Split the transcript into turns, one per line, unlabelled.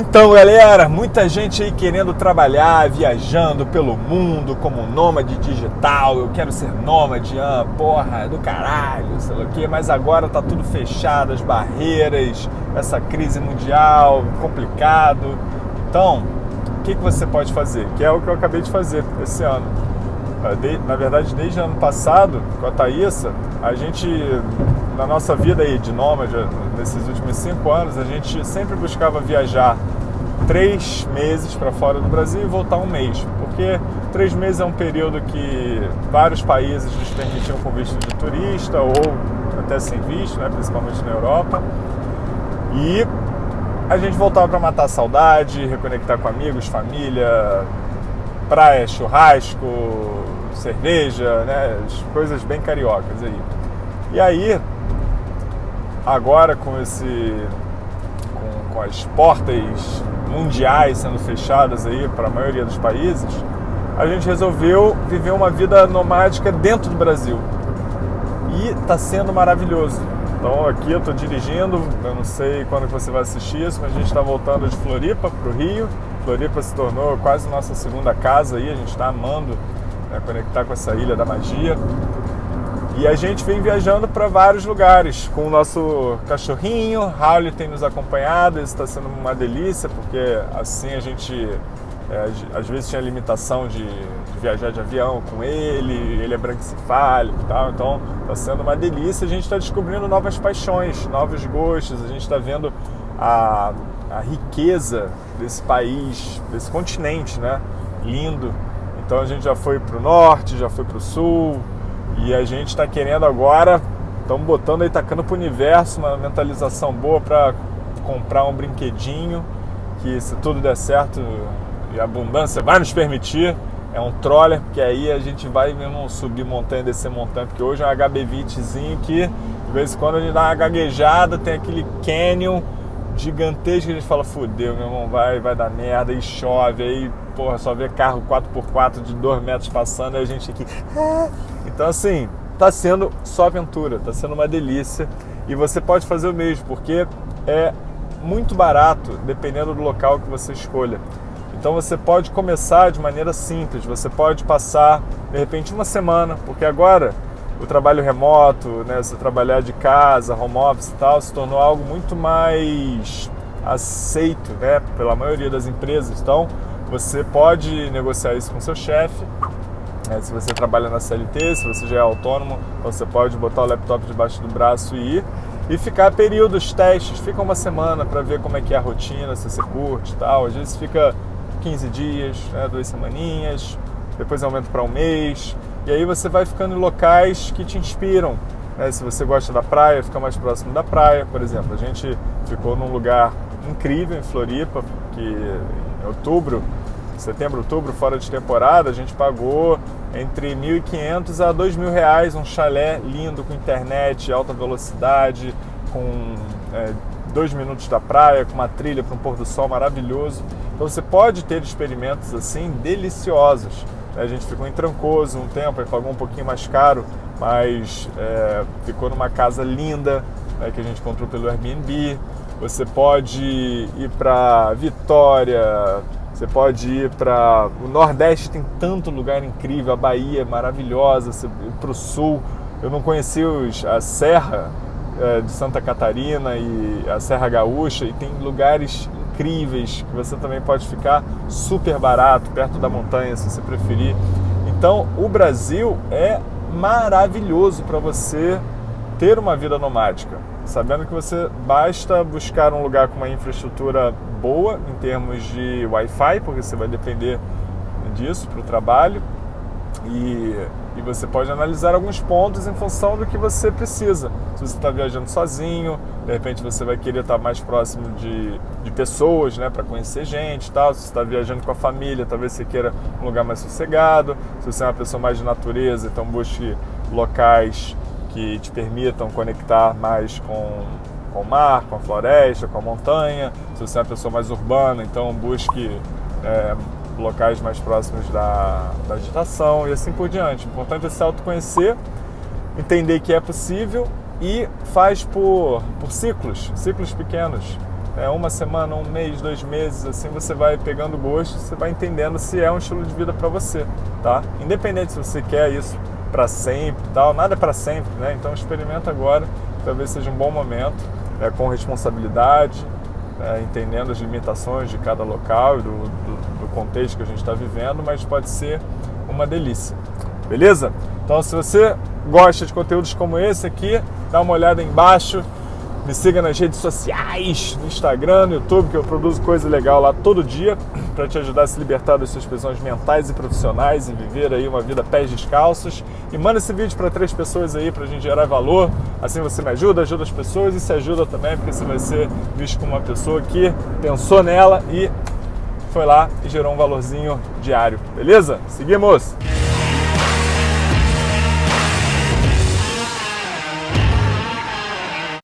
Então, galera, muita gente aí querendo trabalhar, viajando pelo mundo como nômade digital. Eu quero ser nômade, ah, porra, do caralho, sei lá o quê. Mas agora tá tudo fechado, as barreiras, essa crise mundial, complicado. Então, o que, que você pode fazer? Que é o que eu acabei de fazer esse ano. Ah, na verdade, desde o ano passado, com a Thaísa, a gente, na nossa vida aí de nômade, nesses últimos cinco anos, a gente sempre buscava viajar três meses para fora do Brasil e voltar um mês, porque três meses é um período que vários países nos permitiam com visto de turista ou até sem visto, né, principalmente na Europa. E a gente voltava para matar a saudade, reconectar com amigos, família, praia, churrasco, cerveja, né? Coisas bem cariocas aí. E aí, agora com esse. com, com as portas mundiais sendo fechadas aí para a maioria dos países, a gente resolveu viver uma vida nomádica dentro do Brasil. E está sendo maravilhoso. Então aqui eu estou dirigindo, eu não sei quando você vai assistir isso, mas a gente está voltando de Floripa para o Rio. Floripa se tornou quase nossa segunda casa aí, a gente está amando né, conectar com essa ilha da magia. E a gente vem viajando para vários lugares com o nosso cachorrinho. Raul tem nos acompanhado, isso está sendo uma delícia, porque assim a gente é, às vezes tinha limitação de, de, viajar de avião com ele, ele é brancicefálico e tal, então está sendo uma delícia. A gente está descobrindo novas paixões, novos gostos, a gente está vendo a, a riqueza desse país, desse continente, né? Lindo então a gente já foi para o norte, já foi para o sul e a gente está querendo agora, estamos botando aí, tacando para o universo uma mentalização boa para comprar um brinquedinho que se tudo der certo e a abundância vai nos permitir, é um troller, porque aí a gente vai mesmo subir montanha, descer montanha, porque hoje é um HB20zinho que de vez em quando a gente dá uma gaguejada, tem aquele canyon gigantesco, a gente fala, fudeu, meu irmão, vai, vai dar merda, e chove, aí, porra, só vê carro 4x4 de 2 metros passando, e a gente aqui. Ah. Então, assim, tá sendo só aventura, tá sendo uma delícia. E você pode fazer o mesmo, porque é muito barato, dependendo do local que você escolha. Então você pode começar de maneira simples, você pode passar de repente uma semana, porque agora o trabalho remoto, né, você trabalhar de casa, home office e tal, se tornou algo muito mais aceito né, pela maioria das empresas. Então, você pode negociar isso com seu chefe. Né, se você trabalha na CLT, se você já é autônomo, você pode botar o laptop debaixo do braço e ir e ficar períodos, testes, fica uma semana para ver como é que é a rotina, se você curte e tal. Às vezes fica 15 dias, né, duas semaninhas, depois aumenta para um mês. E aí você vai ficando em locais que te inspiram. Né? Se você gosta da praia, fica mais próximo da praia, por exemplo. A gente ficou num lugar incrível em Floripa, que em outubro, setembro, outubro, fora de temporada, a gente pagou entre 1.500 a 2.000 reais um chalé lindo com internet, alta velocidade, com é, dois minutos da praia, com uma trilha para um pôr do sol maravilhoso. Então você pode ter experimentos assim deliciosos. A gente ficou em Trancoso um tempo, aí pagou um pouquinho mais caro, mas é, ficou numa casa linda né, que a gente encontrou pelo Airbnb. Você pode ir para Vitória, você pode ir para o Nordeste, tem tanto lugar incrível, a Bahia é maravilhosa, para o Sul. Eu não conheci os, a Serra é, de Santa Catarina e a Serra Gaúcha e tem lugares incríveis que você também pode ficar super barato, perto da montanha, se você preferir. Então, o Brasil é maravilhoso para você ter uma vida nomádica, sabendo que você basta buscar um lugar com uma infraestrutura boa em termos de Wi-Fi, porque você vai depender disso para o trabalho e, e você pode analisar alguns pontos em função do que você precisa. Se você está viajando sozinho, de repente você vai querer estar mais próximo de, de pessoas, né, para conhecer gente tal. Se você está viajando com a família, talvez você queira um lugar mais sossegado. Se você é uma pessoa mais de natureza, então busque locais que te permitam conectar mais com, com o mar, com a floresta, com a montanha. Se você é uma pessoa mais urbana, então busque é, locais mais próximos da, da agitação e assim por diante. O importante é se autoconhecer, entender que é possível e faz por, por ciclos, ciclos pequenos. é, uma semana, um mês, dois meses, assim você vai pegando gosto, você vai entendendo se é um estilo de vida para você, tá? Independente se você quer isso para sempre, tal, nada é para sempre, né? Então experimenta agora, talvez seja um bom momento, é, com responsabilidade, é, entendendo as limitações de cada local e do, do, do contexto que a gente está vivendo, mas pode ser uma delícia, beleza? Então se você gosta de conteúdos como esse aqui, dá uma olhada embaixo me siga nas redes sociais, no Instagram, no YouTube, que eu produzo coisa legal lá todo dia para te ajudar a se libertar das suas prisões mentais e profissionais e viver aí uma vida pés descalços. E manda esse vídeo para três pessoas aí para a gente gerar valor. Assim você me ajuda, ajuda as pessoas e se ajuda também, porque você vai ser visto como uma pessoa que pensou nela e foi lá e gerou um valorzinho diário. Beleza? Seguimos!